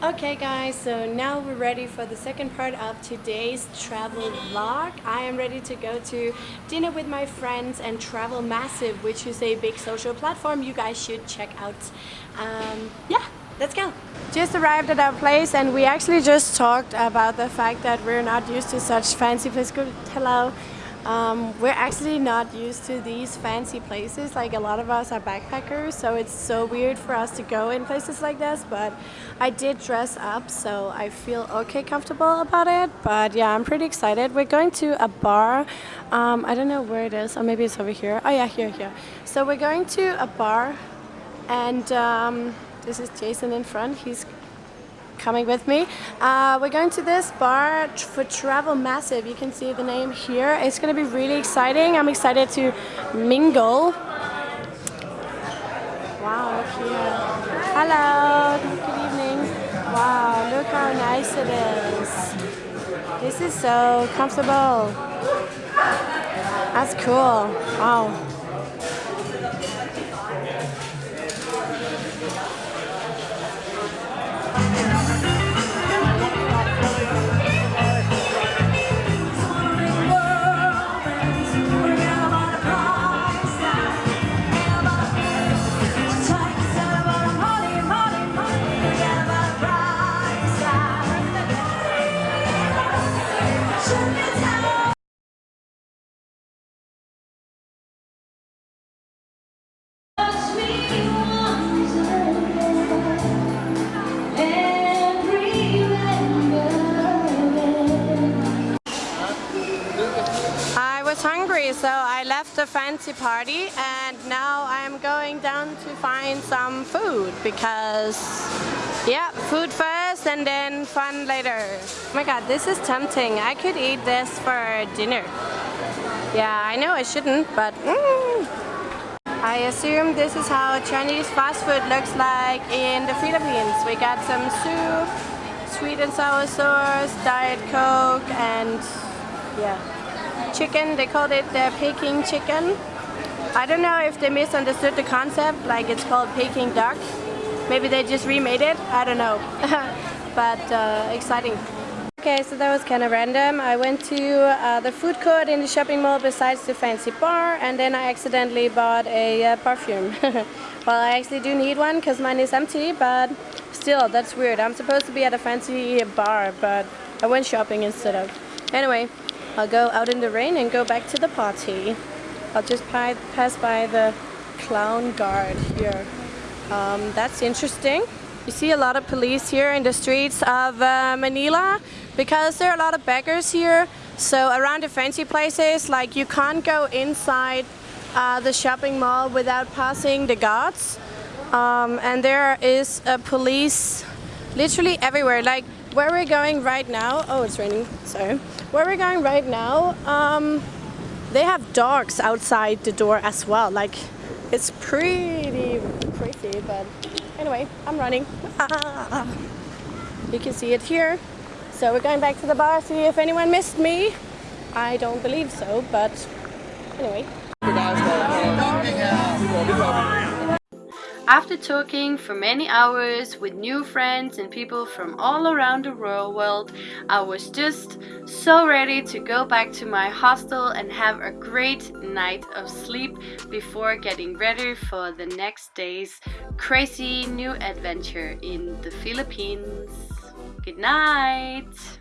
Okay guys, so now we're ready for the second part of today's travel vlog. I am ready to go to dinner with my friends and Travel Massive, which is a big social platform you guys should check out. Um, yeah, let's go! Just arrived at our place and we actually just talked about the fact that we're not used to such fancy places. Hello! Um, we're actually not used to these fancy places. Like a lot of us are backpackers so it's so weird for us to go in places like this but I did dress up so I feel okay comfortable about it. But yeah I'm pretty excited. We're going to a bar. Um, I don't know where it is. Or maybe it's over here. Oh yeah here here. So we're going to a bar and um, this is Jason in front. He's coming with me. Uh, we're going to this bar for Travel Massive. You can see the name here. It's going to be really exciting. I'm excited to mingle. Wow, look here. Hello, good evening. Wow, look how nice it is. This is so comfortable. That's cool. Wow. So I left the fancy party and now I'm going down to find some food because yeah, food first and then fun later. Oh my god, this is tempting. I could eat this for dinner. Yeah, I know I shouldn't, but mm. I assume this is how Chinese fast food looks like in the Philippines. We got some soup, sweet and sour sauce, diet coke and yeah chicken. They called it the Peking chicken. I don't know if they misunderstood the concept, like it's called Peking duck. Maybe they just remade it, I don't know. but uh, exciting. Okay, so that was kind of random. I went to uh, the food court in the shopping mall besides the fancy bar and then I accidentally bought a uh, perfume. well, I actually do need one because mine is empty, but still, that's weird. I'm supposed to be at a fancy bar, but I went shopping instead of. Anyway, I'll go out in the rain and go back to the party. I'll just pass by the clown guard here. Um, that's interesting. You see a lot of police here in the streets of uh, Manila because there are a lot of beggars here. So around the fancy places, like you can't go inside uh, the shopping mall without passing the guards. Um, and there is a police literally everywhere. Like where we're going right now, oh it's raining, sorry. Where we're going right now, um, they have dogs outside the door as well. Like it's pretty crazy, but anyway, I'm running. You can see it here. So we're going back to the bar, see if anyone missed me. I don't believe so, but anyway. After talking for many hours with new friends and people from all around the world, I was just so ready to go back to my hostel and have a great night of sleep before getting ready for the next day's crazy new adventure in the Philippines. Good night!